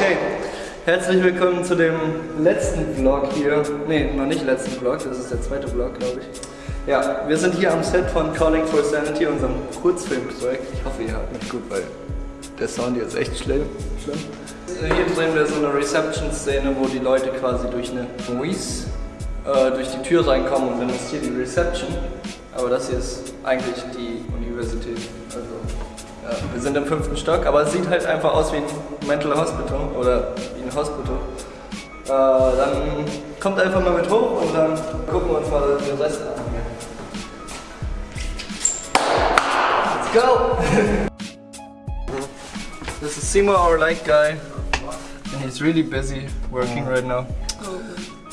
Okay, herzlich willkommen zu dem letzten Vlog hier. Ne, noch nicht letzten Vlog, das ist der zweite Vlog, glaube ich. Ja, wir sind hier am Set von Calling for Sanity, unserem Kurzfilmprojekt. Ich hoffe, ihr hört mich gut, weil der Sound hier ist echt schlimm. schlimm. Hier drehen wir so eine Reception-Szene, wo die Leute quasi durch eine Moise äh, durch die Tür reinkommen und dann ist hier die Reception. Aber das hier ist eigentlich die Universität. Also, ja, wir sind im fünften Stock, aber es sieht halt einfach aus wie ein Mental Hospital oder wie ein Hospital. Äh, dann kommt einfach mal mit hoch und dann gucken wir uns mal den Rest an. Let's go! this is Simo, our light guy, and he's really busy working right now. Oh.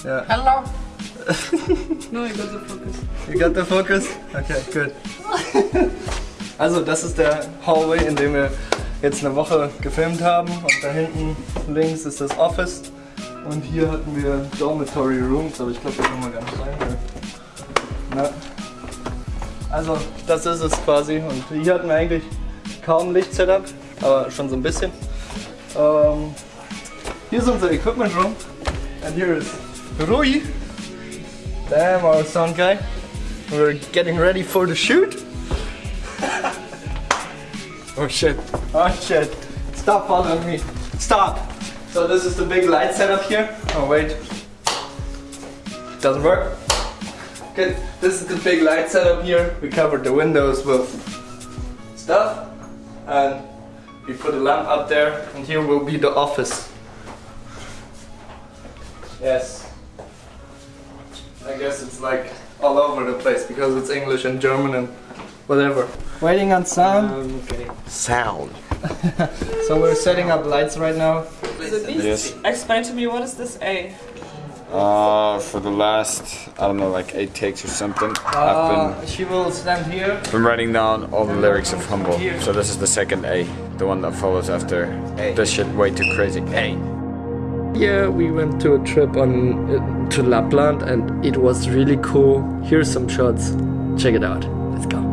Yeah. Hello. No, I got the focus. You got the focus? Okay, good. Also das ist der Hallway, in dem wir jetzt eine Woche gefilmt haben. Und da hinten links ist das Office. Und hier hatten wir Dormitory Rooms, aber ich glaube, da können wir gar nicht rein. Na. Also das ist es quasi. Und hier hatten wir eigentlich kaum Licht-Setup, aber schon so ein bisschen. Ähm, hier ist unser Equipment Room. And here is Rui. Damn, our sound guy. We're getting ready for the shoot. oh shit. Oh shit. Stop following me. Stop. So this is the big light setup here. Oh wait. Doesn't work. Okay, This is the big light setup here. We covered the windows with stuff. And we put a lamp up there. And here will be the office. Yes. I guess it's like all over the place because it's English and German and whatever. Waiting on sound. Sound. So we're setting up lights right now. Yes. Explain to me what is this A? Uh, for the last, I don't know, like eight takes or something, I've Uh, she will stand here. been, been writing down all the lyrics of Humble. So this is the second A, the one that follows after A. this shit way too crazy. A. Yeah, we went to a trip on uh, to Lapland and it was really cool. Here's some shots. Check it out. Let's go.